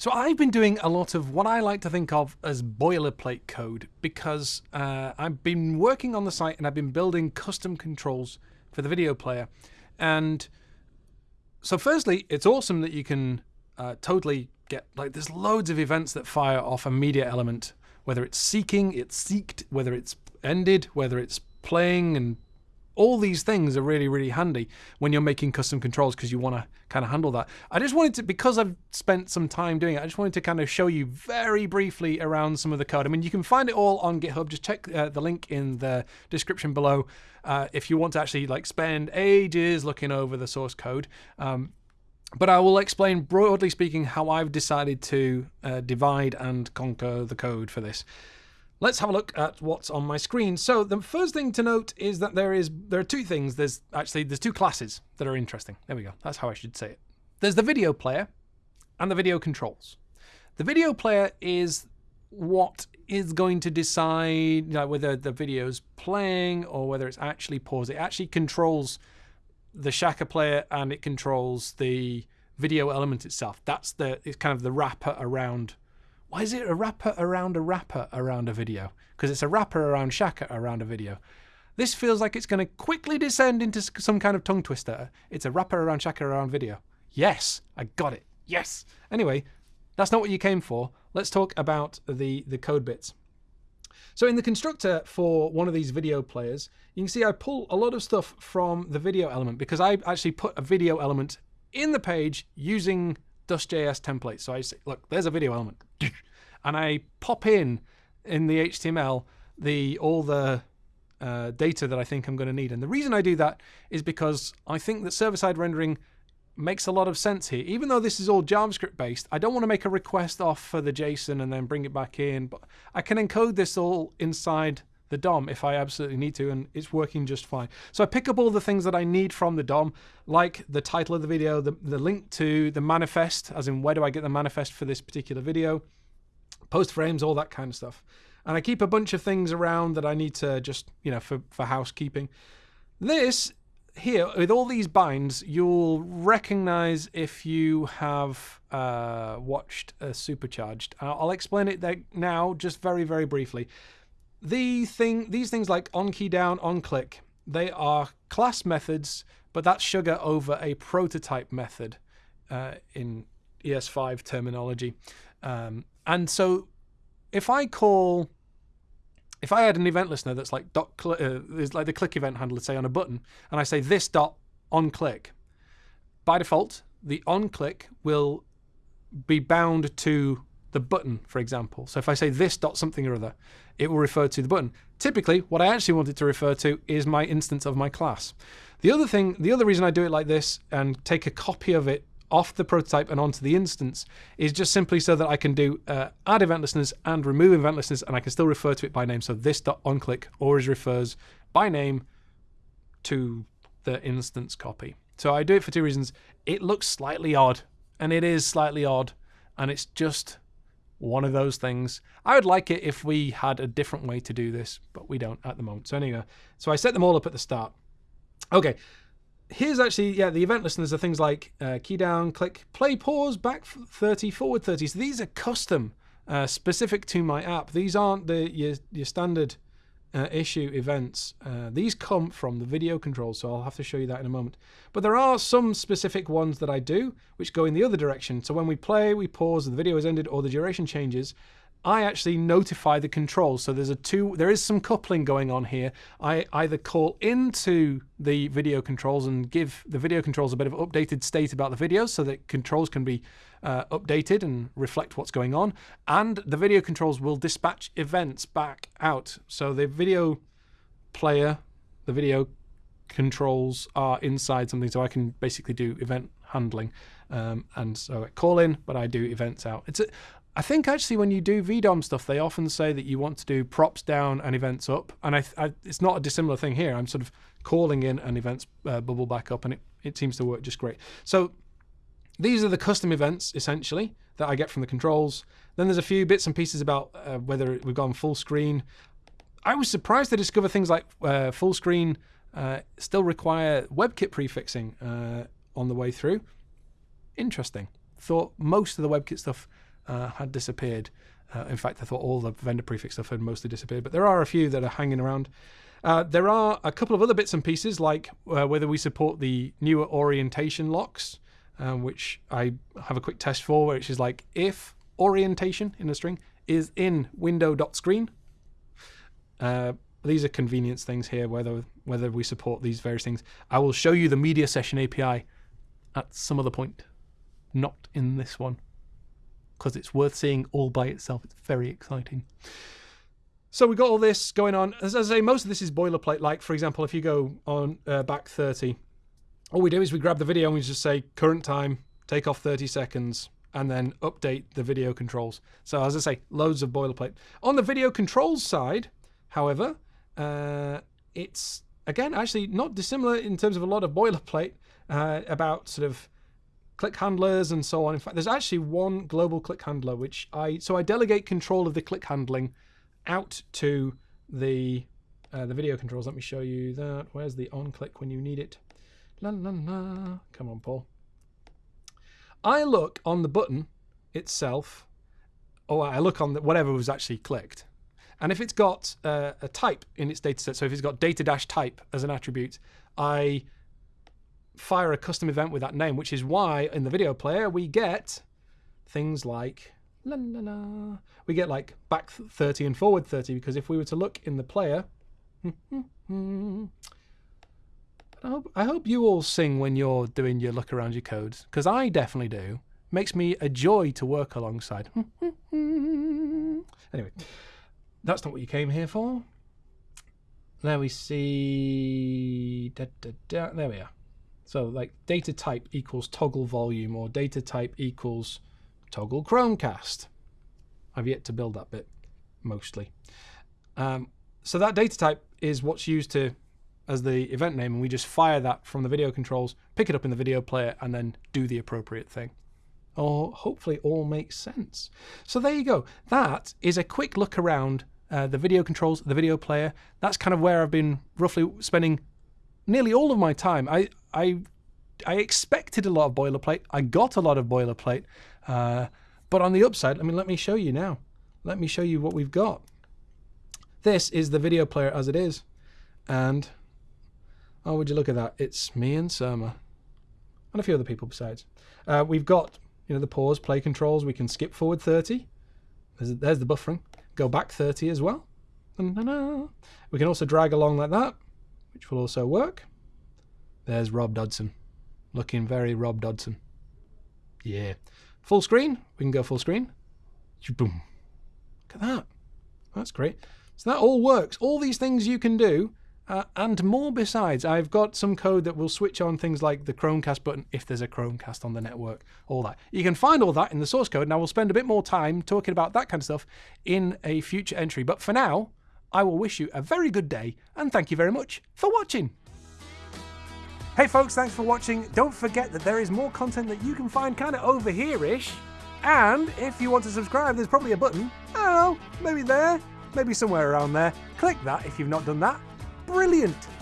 So I've been doing a lot of what I like to think of as boilerplate code because uh, I've been working on the site and I've been building custom controls for the video player. And so firstly, it's awesome that you can uh, totally get, like there's loads of events that fire off a media element, whether it's seeking, it's seeked, whether it's ended, whether it's playing and all these things are really, really handy when you're making custom controls because you want to kind of handle that. I just wanted to, because I've spent some time doing it, I just wanted to kind of show you very briefly around some of the code. I mean, you can find it all on GitHub. Just check uh, the link in the description below uh, if you want to actually like spend ages looking over the source code. Um, but I will explain broadly speaking how I've decided to uh, divide and conquer the code for this. Let's have a look at what's on my screen. So the first thing to note is that there is there are two things. There's actually there's two classes that are interesting. There we go. That's how I should say it. There's the video player and the video controls. The video player is what is going to decide you know, whether the video's playing or whether it's actually paused. It actually controls the Shaka player and it controls the video element itself. That's the it's kind of the wrapper around why is it a wrapper around a wrapper around a video? Because it's a wrapper around Shaka around a video. This feels like it's going to quickly descend into some kind of tongue twister. It's a wrapper around Shaka around video. Yes, I got it. Yes. Anyway, that's not what you came for. Let's talk about the, the code bits. So in the constructor for one of these video players, you can see I pull a lot of stuff from the video element because I actually put a video element in the page using Dust.js template. So I say, look, there's a video element. and I pop in in the HTML the all the uh, data that I think I'm going to need. And the reason I do that is because I think that server-side rendering makes a lot of sense here. Even though this is all JavaScript based, I don't want to make a request off for the JSON and then bring it back in, but I can encode this all inside the DOM if I absolutely need to, and it's working just fine. So I pick up all the things that I need from the DOM, like the title of the video, the, the link to the manifest, as in where do I get the manifest for this particular video, post frames, all that kind of stuff. And I keep a bunch of things around that I need to just, you know, for, for housekeeping. This here, with all these binds, you'll recognize if you have uh, watched a Supercharged. I'll explain it now, just very, very briefly. The thing, these things like on key down, on click, they are class methods, but that's sugar over a prototype method uh, in ES5 terminology. Um, and so if I call, if I had an event listener that's like dot uh, is like the click event handler, say on a button, and I say this dot on click, by default, the on click will be bound to the button, for example. So if I say this dot something or other, it will refer to the button. Typically, what I actually want it to refer to is my instance of my class. The other thing, the other reason I do it like this and take a copy of it off the prototype and onto the instance is just simply so that I can do uh, add event listeners and remove event listeners and I can still refer to it by name. So this dot onClick always refers by name to the instance copy. So I do it for two reasons. It looks slightly odd and it is slightly odd and it's just one of those things. I would like it if we had a different way to do this, but we don't at the moment. So anyway, so I set them all up at the start. Okay, here's actually, yeah, the event listeners are things like uh, key down, click, play, pause, back 30, forward 30. So these are custom, uh, specific to my app. These aren't the your, your standard uh, issue events. Uh, these come from the video controls, so I'll have to show you that in a moment. But there are some specific ones that I do, which go in the other direction. So when we play, we pause, the video is ended, or the duration changes, I actually notify the controls. So there's a two, there is some coupling going on here. I either call into the video controls and give the video controls a bit of updated state about the video so that controls can be uh, updated and reflect what's going on. And the video controls will dispatch events back out. So the video player, the video controls are inside something. So I can basically do event handling. Um, and so I call in, but I do events out. It's a, I think actually when you do VDOM stuff, they often say that you want to do props down and events up, and I, I it's not a dissimilar thing here. I'm sort of calling in an events uh, bubble back up, and it, it seems to work just great. So these are the custom events essentially that I get from the controls. Then there's a few bits and pieces about uh, whether we've gone full screen. I was surprised to discover things like uh, full screen uh, still require WebKit prefixing uh, on the way through. Interesting. Thought most of the WebKit stuff uh, had disappeared. Uh, in fact, I thought all the vendor prefix stuff had mostly disappeared, but there are a few that are hanging around. Uh, there are a couple of other bits and pieces, like uh, whether we support the newer orientation locks, um, which I have a quick test for, which is like if orientation in a string is in window.screen. Uh, these are convenience things here, whether whether we support these various things. I will show you the media session API at some other point, not in this one, because it's worth seeing all by itself. It's very exciting. So we got all this going on. As I say, most of this is boilerplate. Like, for example, if you go on uh, back 30, all we do is we grab the video and we just say current time, take off 30 seconds, and then update the video controls. So as I say, loads of boilerplate. On the video controls side, however, uh, it's again actually not dissimilar in terms of a lot of boilerplate uh, about sort of click handlers and so on. In fact, there's actually one global click handler which I so I delegate control of the click handling out to the uh, the video controls. Let me show you that. Where's the on click when you need it? La la la. Come on, Paul. I look on the button itself, or I look on the, whatever was actually clicked. And if it's got uh, a type in its dataset, so if it's got data dash type as an attribute, I fire a custom event with that name, which is why in the video player we get things like la la la. We get like back 30 and forward 30 because if we were to look in the player, hmm, hmm, hmm, I hope, I hope you all sing when you're doing your look around your codes because I definitely do. Makes me a joy to work alongside. anyway, that's not what you came here for. There we see. Da, da, da. There we are. So, like, data type equals toggle volume, or data type equals toggle Chromecast. I've yet to build that bit, mostly. Um, so that data type is what's used to as the event name, and we just fire that from the video controls, pick it up in the video player, and then do the appropriate thing. Or hopefully all makes sense. So there you go. That is a quick look around uh, the video controls, the video player. That's kind of where I've been roughly spending nearly all of my time. I I I expected a lot of boilerplate. I got a lot of boilerplate. Uh, but on the upside, I mean, let me show you now. Let me show you what we've got. This is the video player as it is. And, oh, would you look at that? It's me and Surma. And a few other people besides. Uh, we've got, you know, the pause, play controls. We can skip forward 30. There's, there's the buffering. Go back 30 as well. We can also drag along like that, which will also work. There's Rob Dodson. Looking very Rob Dodson. Yeah. Full screen. We can go full screen. Boom. Look at that. That's great. So that all works. All these things you can do uh, and more besides. I've got some code that will switch on things like the Chromecast button if there's a Chromecast on the network, all that. You can find all that in the source code, and I will spend a bit more time talking about that kind of stuff in a future entry. But for now, I will wish you a very good day, and thank you very much for watching. Hey folks, thanks for watching. Don't forget that there is more content that you can find kind of over here-ish. And if you want to subscribe, there's probably a button. I don't know, maybe there, maybe somewhere around there. Click that if you've not done that. Brilliant!